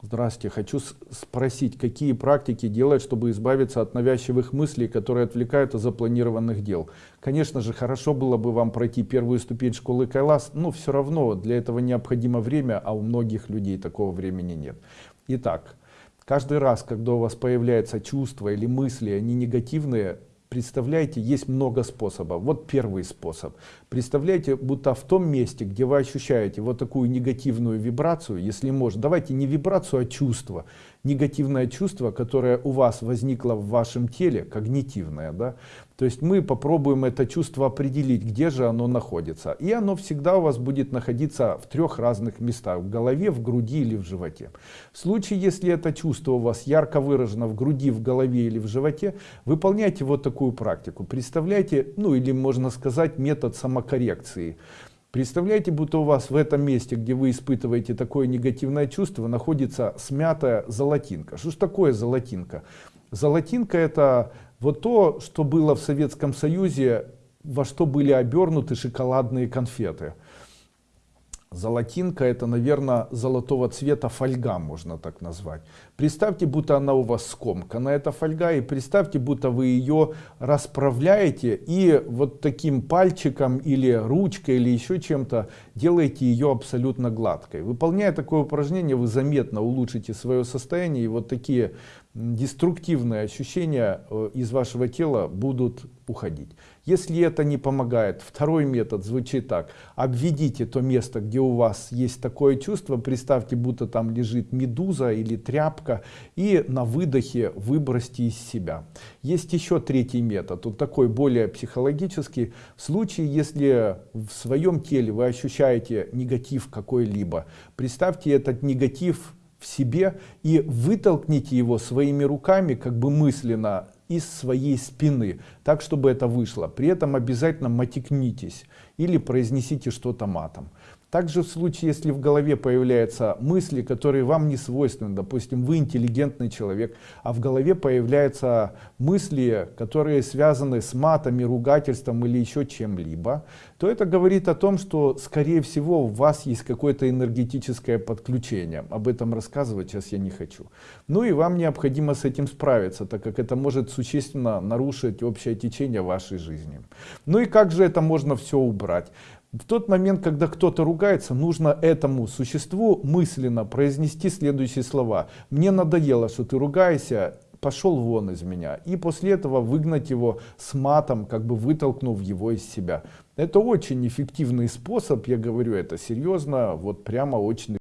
Здравствуйте. Хочу спросить, какие практики делать, чтобы избавиться от навязчивых мыслей, которые отвлекают от запланированных дел? Конечно же, хорошо было бы вам пройти первую ступень школы Кайлас, но все равно для этого необходимо время, а у многих людей такого времени нет. Итак, каждый раз, когда у вас появляется чувство или мысли, они негативные, Представляете, есть много способов. Вот первый способ. Представляете, будто в том месте, где вы ощущаете вот такую негативную вибрацию, если может, давайте не вибрацию, а чувство. Негативное чувство, которое у вас возникло в вашем теле, когнитивное. Да? То есть мы попробуем это чувство определить, где же оно находится. И оно всегда у вас будет находиться в трех разных местах. В голове, в груди или в животе. В случае, если это чувство у вас ярко выражено в груди, в голове или в животе, выполняйте вот такую практику. Представляете, ну или можно сказать метод самокоррекции. Представляете, будто у вас в этом месте, где вы испытываете такое негативное чувство, находится смятая золотинка. Что ж такое золотинка? Золотинка это вот то, что было в Советском Союзе, во что были обернуты шоколадные конфеты. Золотинка это, наверное, золотого цвета фольга, можно так назвать. Представьте, будто она у вас скомкана, эта фольга, и представьте, будто вы ее расправляете и вот таким пальчиком или ручкой или еще чем-то делаете ее абсолютно гладкой. Выполняя такое упражнение, вы заметно улучшите свое состояние, и вот такие деструктивные ощущения э, из вашего тела будут уходить. Если это не помогает, второй метод звучит так. Обведите то место, где у вас есть такое чувство, представьте, будто там лежит медуза или тряпка, и на выдохе выбросьте из себя. Есть еще третий метод, вот такой более психологический. В случае, если в своем теле вы ощущаете негатив какой-либо, представьте этот негатив в себе и вытолкните его своими руками, как бы мысленно, из своей спины, так, чтобы это вышло. При этом обязательно матекнитесь или произнесите что-то матом. Также в случае, если в голове появляются мысли, которые вам не свойственны, допустим, вы интеллигентный человек, а в голове появляются мысли, которые связаны с матами, ругательством или еще чем-либо, то это говорит о том, что, скорее всего, у вас есть какое-то энергетическое подключение. Об этом рассказывать сейчас я не хочу. Ну и вам необходимо с этим справиться, так как это может существенно нарушить общее течение вашей жизни. Ну и как же это можно все убрать? В тот момент, когда кто-то ругается, нужно этому существу мысленно произнести следующие слова. «Мне надоело, что ты ругаешься, пошел вон из меня». И после этого выгнать его с матом, как бы вытолкнув его из себя. Это очень эффективный способ, я говорю это серьезно, вот прямо очень